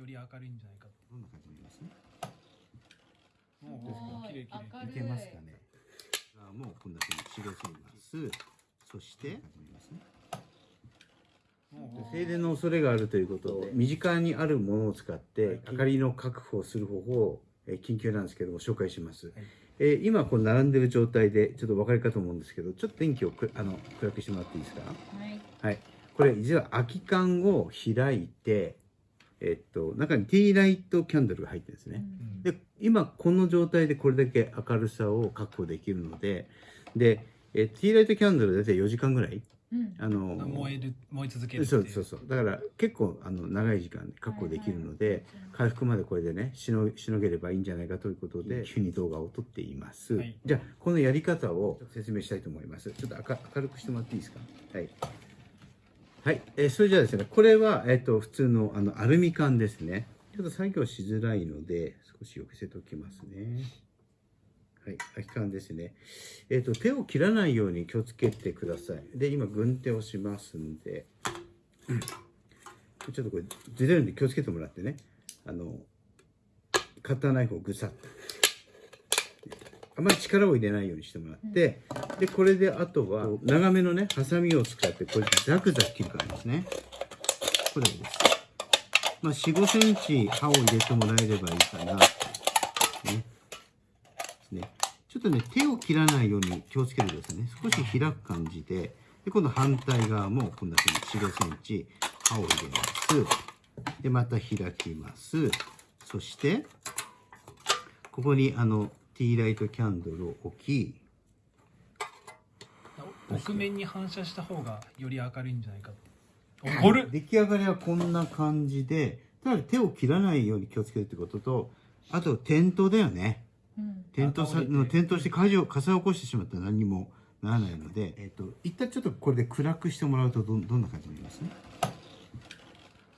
より明るいんじゃないかって。どんな感じにます？もう綺麗綺麗。明るい。いけますかね？あもうこんなふうに白せいます。そして停電の恐れがあるということで身近にあるものを使って明かりの確保をする方法をえー緊急なんですけども紹介します、えー今こう並んでる状態でちょっとお分かりかと思うんですけどちょっと電気をくあの暗くしてもらっていいですか？はい。はい。これ実は空き缶を開いてえっと中にティーライトキャンドルが入ってるんですね、うん。で今この状態でこれだけ明るさを確保できるのででえティーライトキャンドル大体4時間ぐらいうん。あの燃える燃え続けるってそうそうそう。だから結構あの長い時間確保できるので、回復までこれでねしのしのげればいいんじゃないかということで急に動画を撮っています、はい。じゃあこのやり方を説明したいと思います。ちょっと明明るくしてもらっていいですか？はいはい、えーそれじゃあですねこれは、えっと普通のあのアルミ缶ですねちょっと作業しづらいので少し寄せておきますねはい、空き缶ですね。えっ、と、手を切らないように気をつけてください。で、今、軍手をしますんで、ちょっとこれ、ずれるんで気をつけてもらってね。あの、カッターナイフをぐさっと。あまり力を入れないようにしてもらって、で、これであとは、長めのね、ハサミを使って、これザクザク切るからですね。これです。まあ、4、5センチ刃を入れてもらえればいいかな。ね。ね。ちょっとね、手を切らないように気をつけてくださいね。少し開く感じで、で、今度反対側もこんな風に4、5センチ刃を入れます。で、また開きます。そして、ここにあの、ティーライトキャンドルを置き、奥面に反射した方がより明るいんじゃないか。怒る。出来上がりはこんな感じで、ただ手を切らないように気をつけるってことと、あと転倒だよね。うん。転倒さあ倒れて。転倒して火事を火災を起こしてしまったら何にもならないので、えっと一旦ちょっとこれで暗くしてもらうとどんどんな感じになりますね？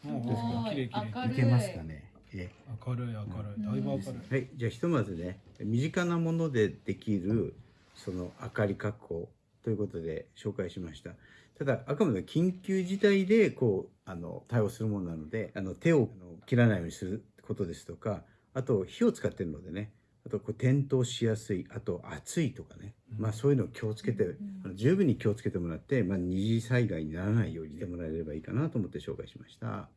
もうすごい。綺麗綺麗。明るいけますかね？え明るい明るい。だいぶ明るい。はい。じゃあひとまずね身近なものでできるその明かり確保ということで紹介しました。ただあくまで緊急事態でこうあの対応するものなのであの手を切らないようにすることですとかあと火を使ってるのでねあとこう転倒しやすいあと暑いとかね、まあそういうのを気をつけて、あの十分に気をつけてもらって、まあ、二次災害にならないようにしてもらえればいいかなと思って紹介しました。